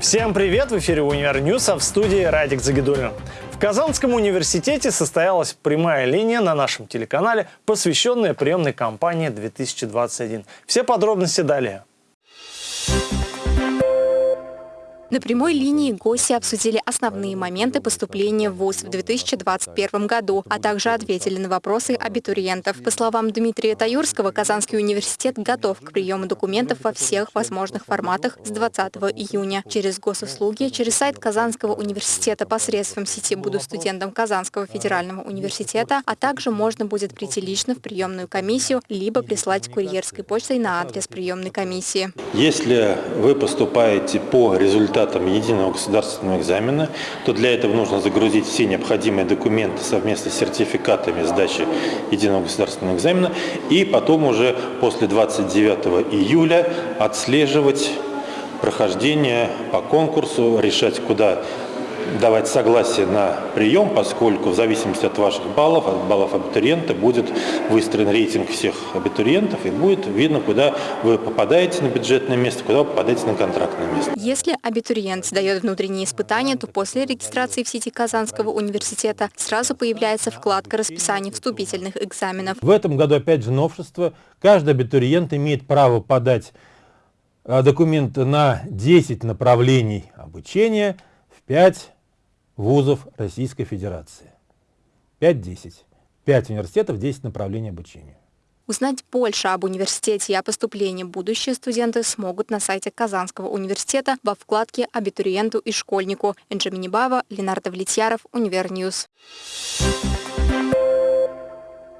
Всем привет! В эфире «Univer News», а в студии Радик Загидуллин. В Казанском университете состоялась прямая линия на нашем телеканале, посвященная приемной кампании 2021. Все подробности далее. На прямой линии гости обсудили основные моменты поступления в ВУЗ в 2021 году, а также ответили на вопросы абитуриентов. По словам Дмитрия Таюрского, Казанский университет готов к приему документов во всех возможных форматах с 20 июня. Через госуслуги, через сайт Казанского университета посредством сети «Буду студентом Казанского федерального университета», а также можно будет прийти лично в приемную комиссию, либо прислать курьерской почтой на адрес приемной комиссии. Если вы поступаете по результатам результатам единого государственного экзамена, то для этого нужно загрузить все необходимые документы совместно с сертификатами сдачи единого государственного экзамена и потом уже после 29 июля отслеживать прохождение по конкурсу, решать, куда давать согласие на прием, поскольку в зависимости от ваших баллов, от баллов абитуриента, будет выстроен рейтинг всех абитуриентов и будет видно, куда вы попадаете на бюджетное место, куда вы попадаете на контрактное место. Если абитуриент сдает внутренние испытания, то после регистрации в сети Казанского университета сразу появляется вкладка расписания вступительных экзаменов. В этом году опять же новшество. Каждый абитуриент имеет право подать а, документ на 10 направлений обучения 5 вузов Российской Федерации. 5-10. 5 университетов, 10 направлений обучения. Узнать больше об университете и о поступлении будущие студенты смогут на сайте Казанского университета во вкладке «Абитуриенту и школьнику». Энже Миннибаева, Ленар Давлетьяров, Univer News. Thank